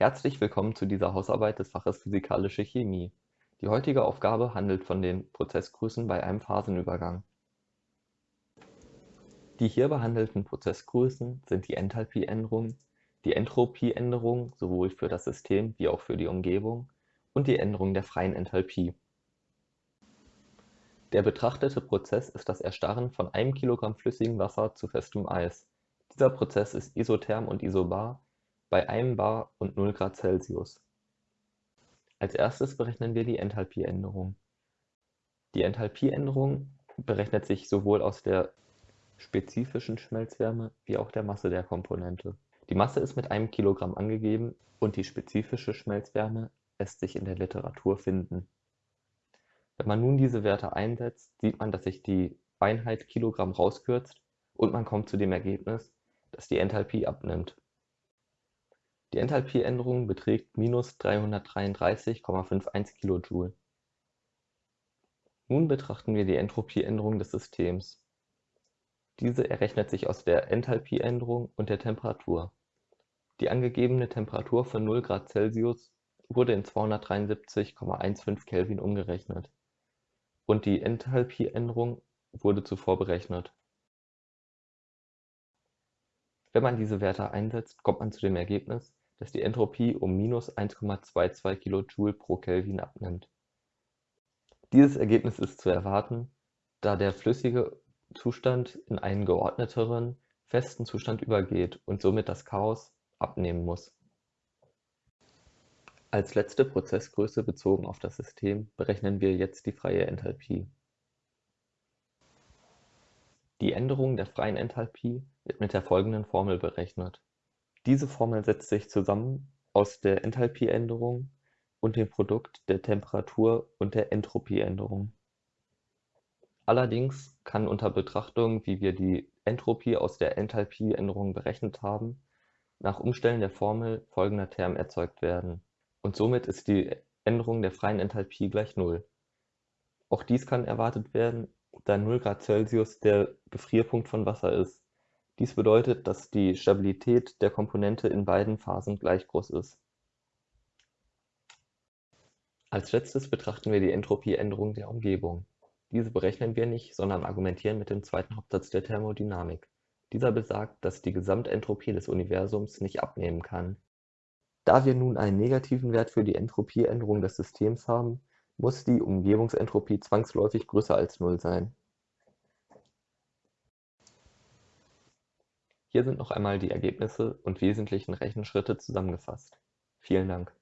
Herzlich willkommen zu dieser Hausarbeit des Faches Physikalische Chemie. Die heutige Aufgabe handelt von den Prozessgrößen bei einem Phasenübergang. Die hier behandelten Prozessgrößen sind die Enthalpieänderung, die Entropieänderung sowohl für das System wie auch für die Umgebung und die Änderung der freien Enthalpie. Der betrachtete Prozess ist das Erstarren von einem Kilogramm flüssigem Wasser zu festem Eis. Dieser Prozess ist isotherm und isobar bei 1 bar und 0 Grad Celsius. Als erstes berechnen wir die Enthalpieänderung. Die Enthalpieänderung berechnet sich sowohl aus der spezifischen Schmelzwärme wie auch der Masse der Komponente. Die Masse ist mit einem Kilogramm angegeben und die spezifische Schmelzwärme lässt sich in der Literatur finden. Wenn man nun diese Werte einsetzt, sieht man, dass sich die Einheit Kilogramm rauskürzt und man kommt zu dem Ergebnis, dass die Enthalpie abnimmt. Die Enthalpieänderung beträgt minus 333,51 kJ. Nun betrachten wir die Entropieänderung des Systems. Diese errechnet sich aus der Enthalpieänderung und der Temperatur. Die angegebene Temperatur von 0 Grad Celsius wurde in 273,15 Kelvin umgerechnet und die Enthalpieänderung wurde zuvor berechnet. Wenn man diese Werte einsetzt, kommt man zu dem Ergebnis, dass die Entropie um minus 1,22 kJ pro Kelvin abnimmt. Dieses Ergebnis ist zu erwarten, da der flüssige Zustand in einen geordneteren, festen Zustand übergeht und somit das Chaos abnehmen muss. Als letzte Prozessgröße bezogen auf das System berechnen wir jetzt die freie Enthalpie. Die Änderung der freien Enthalpie wird mit der folgenden Formel berechnet. Diese Formel setzt sich zusammen aus der Enthalpieänderung und dem Produkt der Temperatur und der Entropieänderung. Allerdings kann unter Betrachtung, wie wir die Entropie aus der Enthalpieänderung berechnet haben, nach Umstellen der Formel folgender Term erzeugt werden, und somit ist die Änderung der freien Enthalpie gleich Null. Auch dies kann erwartet werden, da 0 Grad Celsius der Gefrierpunkt von Wasser ist. Dies bedeutet, dass die Stabilität der Komponente in beiden Phasen gleich groß ist. Als letztes betrachten wir die Entropieänderung der Umgebung. Diese berechnen wir nicht, sondern argumentieren mit dem zweiten Hauptsatz der Thermodynamik. Dieser besagt, dass die Gesamtentropie des Universums nicht abnehmen kann. Da wir nun einen negativen Wert für die Entropieänderung des Systems haben, muss die Umgebungsentropie zwangsläufig größer als Null sein. Hier sind noch einmal die Ergebnisse und wesentlichen Rechenschritte zusammengefasst. Vielen Dank.